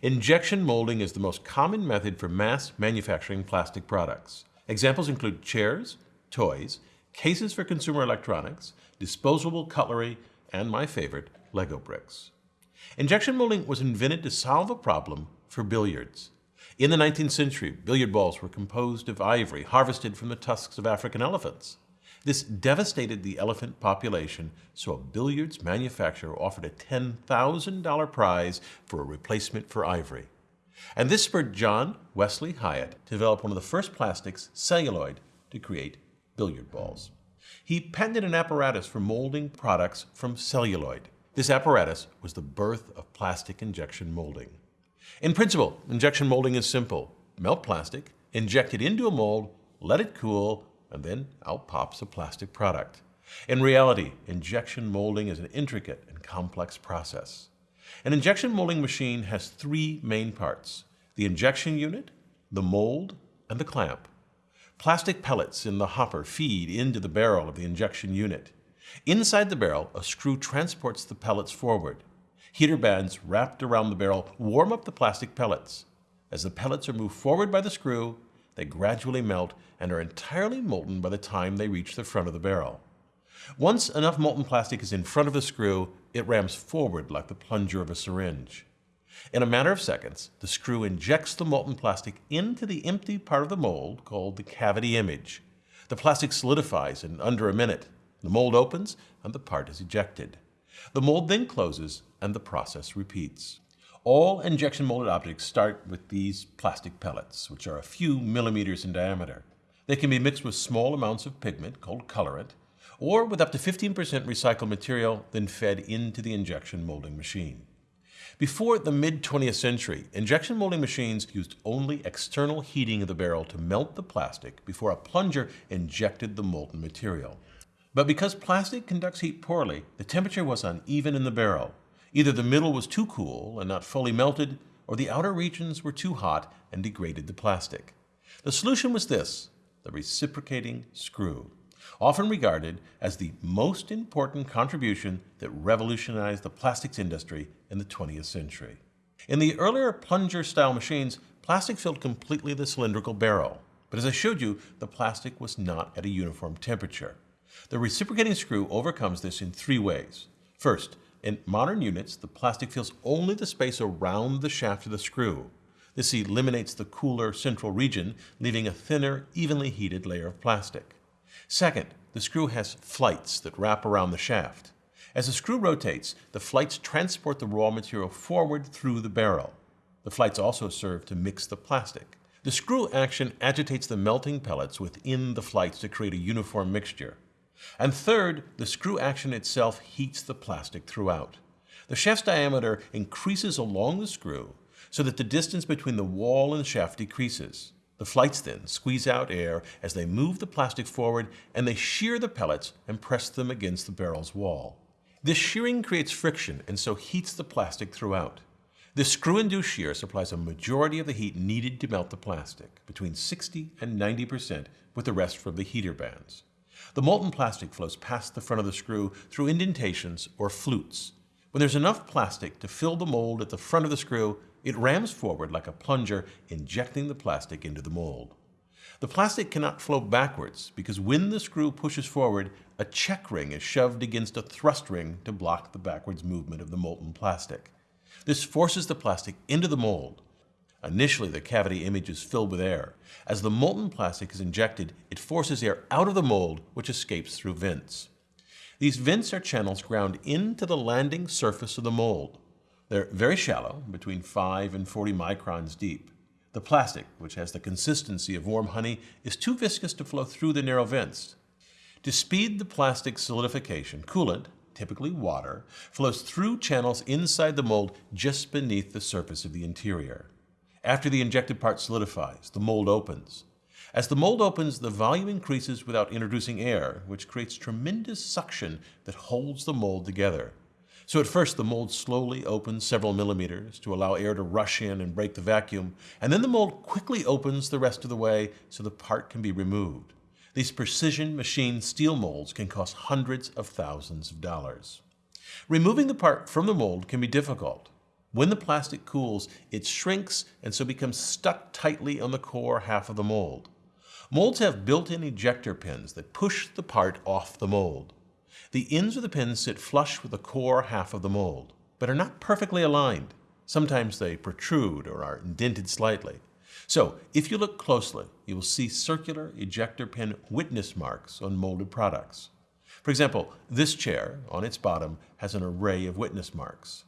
Injection molding is the most common method for mass manufacturing plastic products. Examples include chairs, toys, cases for consumer electronics, disposable cutlery, and my favorite, Lego bricks. Injection molding was invented to solve a problem for billiards. In the 19th century, billiard balls were composed of ivory harvested from the tusks of African elephants. This devastated the elephant population, so a billiards manufacturer offered a $10,000 prize for a replacement for ivory. And this spurred John Wesley Hyatt to develop one of the first plastics, celluloid, to create billiard balls. He patented an apparatus for molding products from celluloid. This apparatus was the birth of plastic injection molding. In principle, injection molding is simple. Melt plastic, inject it into a mold, let it cool, and then out pops a plastic product. In reality, injection molding is an intricate and complex process. An injection molding machine has three main parts, the injection unit, the mold, and the clamp. Plastic pellets in the hopper feed into the barrel of the injection unit. Inside the barrel, a screw transports the pellets forward. Heater bands wrapped around the barrel warm up the plastic pellets. As the pellets are moved forward by the screw, they gradually melt and are entirely molten by the time they reach the front of the barrel. Once enough molten plastic is in front of the screw, it rams forward like the plunger of a syringe. In a matter of seconds, the screw injects the molten plastic into the empty part of the mold called the cavity image. The plastic solidifies in under a minute. The mold opens and the part is ejected. The mold then closes and the process repeats. All injection molded objects start with these plastic pellets, which are a few millimeters in diameter. They can be mixed with small amounts of pigment called colorant, or with up to 15% recycled material, then fed into the injection molding machine. Before the mid 20th century, injection molding machines used only external heating of the barrel to melt the plastic before a plunger injected the molten material. But because plastic conducts heat poorly, the temperature was uneven in the barrel. Either the middle was too cool and not fully melted, or the outer regions were too hot and degraded the plastic. The solution was this, the reciprocating screw, often regarded as the most important contribution that revolutionized the plastics industry in the 20th century. In the earlier plunger-style machines, plastic filled completely the cylindrical barrel. But as I showed you, the plastic was not at a uniform temperature. The reciprocating screw overcomes this in three ways. First, in modern units, the plastic fills only the space around the shaft of the screw. This eliminates the cooler central region, leaving a thinner, evenly heated layer of plastic. Second, the screw has flights that wrap around the shaft. As the screw rotates, the flights transport the raw material forward through the barrel. The flights also serve to mix the plastic. The screw action agitates the melting pellets within the flights to create a uniform mixture. And third, the screw action itself heats the plastic throughout. The shaft's diameter increases along the screw so that the distance between the wall and the shaft decreases. The flights then squeeze out air as they move the plastic forward and they shear the pellets and press them against the barrel's wall. This shearing creates friction and so heats the plastic throughout. This screw-induced shear supplies a majority of the heat needed to melt the plastic, between 60 and 90% with the rest from the heater bands. The molten plastic flows past the front of the screw through indentations or flutes. When there's enough plastic to fill the mold at the front of the screw, it rams forward like a plunger, injecting the plastic into the mold. The plastic cannot flow backwards because when the screw pushes forward, a check ring is shoved against a thrust ring to block the backwards movement of the molten plastic. This forces the plastic into the mold. Initially, the cavity image is filled with air. As the molten plastic is injected, it forces air out of the mold, which escapes through vents. These vents are channels ground into the landing surface of the mold. They're very shallow, between 5 and 40 microns deep. The plastic, which has the consistency of warm honey, is too viscous to flow through the narrow vents. To speed the plastic solidification, coolant, typically water, flows through channels inside the mold just beneath the surface of the interior. After the injected part solidifies, the mold opens. As the mold opens, the volume increases without introducing air, which creates tremendous suction that holds the mold together. So at first the mold slowly opens several millimeters to allow air to rush in and break the vacuum, and then the mold quickly opens the rest of the way so the part can be removed. These precision machined steel molds can cost hundreds of thousands of dollars. Removing the part from the mold can be difficult. When the plastic cools, it shrinks and so becomes stuck tightly on the core half of the mold. Molds have built-in ejector pins that push the part off the mold. The ends of the pins sit flush with the core half of the mold, but are not perfectly aligned. Sometimes they protrude or are indented slightly. So, if you look closely, you will see circular ejector pin witness marks on molded products. For example, this chair, on its bottom, has an array of witness marks.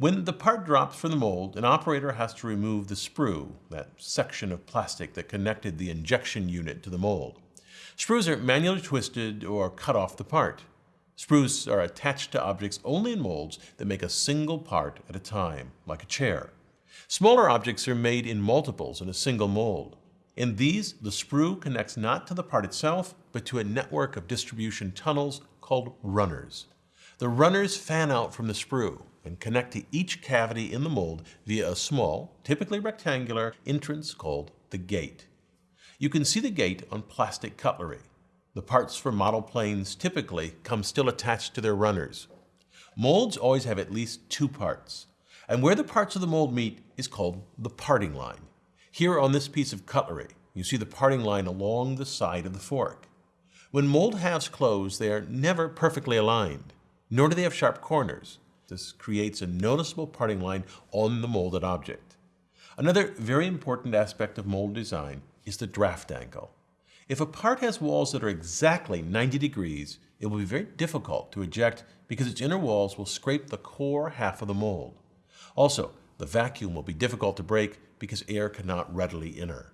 When the part drops from the mold, an operator has to remove the sprue, that section of plastic that connected the injection unit to the mold. Sprues are manually twisted or cut off the part. Sprues are attached to objects only in molds that make a single part at a time, like a chair. Smaller objects are made in multiples in a single mold. In these, the sprue connects not to the part itself, but to a network of distribution tunnels called runners. The runners fan out from the sprue, and connect to each cavity in the mold via a small, typically rectangular, entrance called the gate. You can see the gate on plastic cutlery. The parts for model planes typically come still attached to their runners. Molds always have at least two parts, and where the parts of the mold meet is called the parting line. Here on this piece of cutlery, you see the parting line along the side of the fork. When mold halves close, they are never perfectly aligned, nor do they have sharp corners. This creates a noticeable parting line on the molded object. Another very important aspect of mold design is the draft angle. If a part has walls that are exactly 90 degrees, it will be very difficult to eject because its inner walls will scrape the core half of the mold. Also, the vacuum will be difficult to break because air cannot readily enter.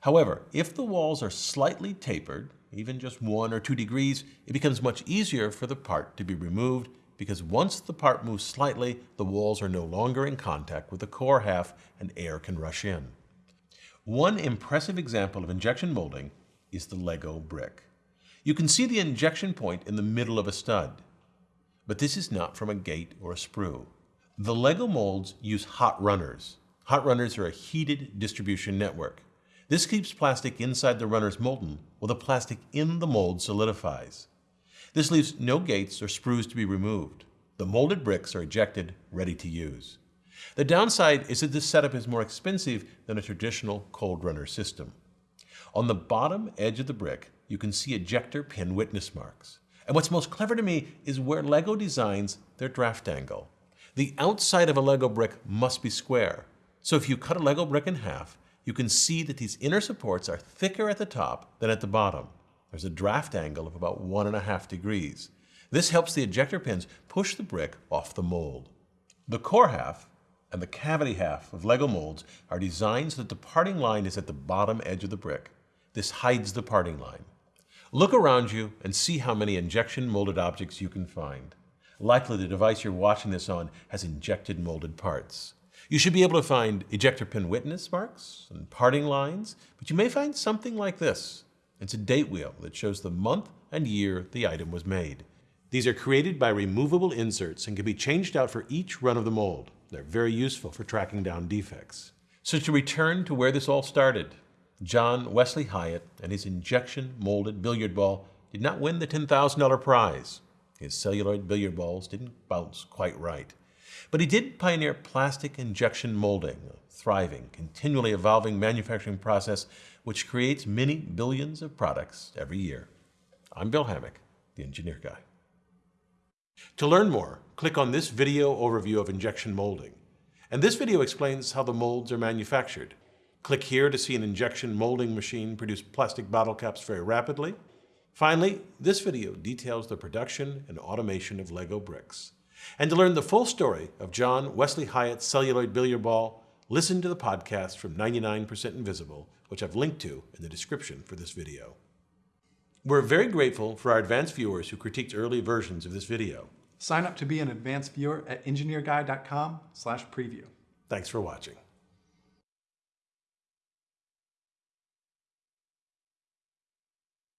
However, if the walls are slightly tapered, even just one or two degrees, it becomes much easier for the part to be removed because once the part moves slightly, the walls are no longer in contact with the core half and air can rush in. One impressive example of injection molding is the Lego brick. You can see the injection point in the middle of a stud. But this is not from a gate or a sprue. The Lego molds use hot runners. Hot runners are a heated distribution network. This keeps plastic inside the runners molten while the plastic in the mold solidifies. This leaves no gates or sprues to be removed. The molded bricks are ejected, ready to use. The downside is that this setup is more expensive than a traditional cold runner system. On the bottom edge of the brick, you can see ejector pin witness marks. And what's most clever to me is where LEGO designs their draft angle. The outside of a LEGO brick must be square. So if you cut a LEGO brick in half, you can see that these inner supports are thicker at the top than at the bottom. There's a draft angle of about one and a half degrees. This helps the ejector pins push the brick off the mold. The core half and the cavity half of Lego molds are designed so that the parting line is at the bottom edge of the brick. This hides the parting line. Look around you and see how many injection molded objects you can find. Likely the device you're watching this on has injected molded parts. You should be able to find ejector pin witness marks and parting lines, but you may find something like this. It's a date wheel that shows the month and year the item was made. These are created by removable inserts and can be changed out for each run of the mold. They're very useful for tracking down defects. So to return to where this all started, John Wesley Hyatt and his injection molded billiard ball did not win the $10,000 prize. His celluloid billiard balls didn't bounce quite right. But he did pioneer plastic injection molding, a thriving, continually evolving manufacturing process which creates many billions of products every year. I'm Bill Hammack, the Engineer Guy. To learn more, click on this video overview of injection molding. And this video explains how the molds are manufactured. Click here to see an injection molding machine produce plastic bottle caps very rapidly. Finally, this video details the production and automation of Lego bricks. And to learn the full story of John Wesley Hyatt's celluloid billiard ball, listen to the podcast from 99% Invisible, which I've linked to in the description for this video. We're very grateful for our advanced viewers who critiqued early versions of this video. Sign up to be an advanced viewer at engineerguy.com slash preview. Thanks for watching.